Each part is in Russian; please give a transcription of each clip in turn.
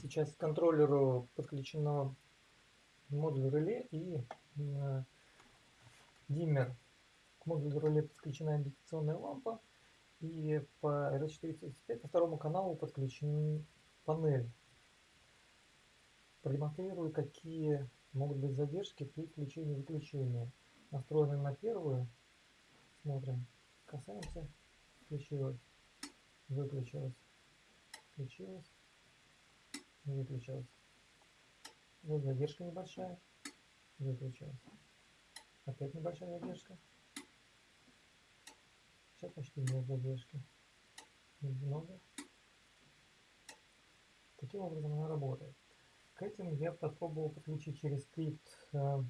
Сейчас к контроллеру подключено модуль реле и э, диммер. К модулю реле подключена индикационная лампа. И по RS435 по второму каналу подключен панель. Продемонстрирую, какие могут быть задержки при включении и выключении. Настроены на первую. Смотрим. Касаемся. Включилось. Выключилось. Включилось выключилась. Вот задержка небольшая, выключилась. Опять небольшая задержка. Сейчас почти нет задержки. Немного. Таким образом она работает. К этим я попробовал подключить через скрипт э,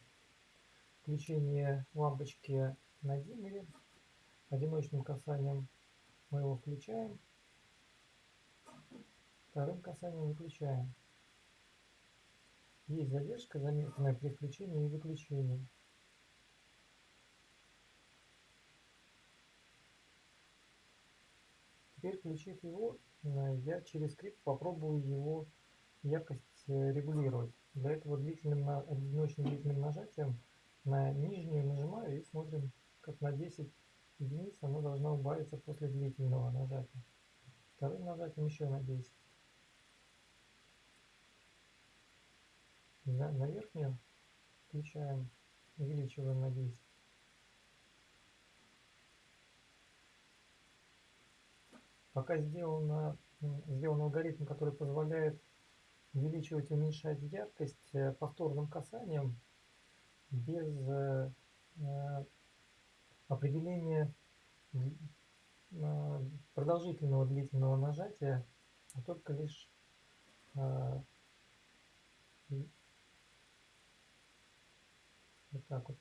включение лампочки на диммере. Одиночным касанием мы его включаем Вторым касанием выключаем. Есть задержка, заметная при включении и выключении. Теперь включив его, э, я через скрипт попробую его яркость э, регулировать. Для этого длительным, одиночным длительным нажатием на нижнюю нажимаю и смотрим, как на 10 единиц она должна убавиться после длительного нажатия. Вторым нажатием еще на 10. На, на верхнюю включаем, увеличиваем на 10. Пока сделано, сделан алгоритм, который позволяет увеличивать и уменьшать яркость э, повторным касанием без э, э, определения продолжительного длительного нажатия, а только лишь вот так вот.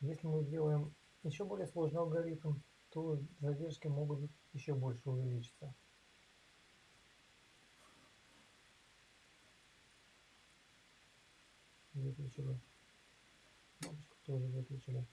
Если мы сделаем еще более сложный алгоритм, то задержки могут еще больше увеличиться. Выключили. Тоже выключили.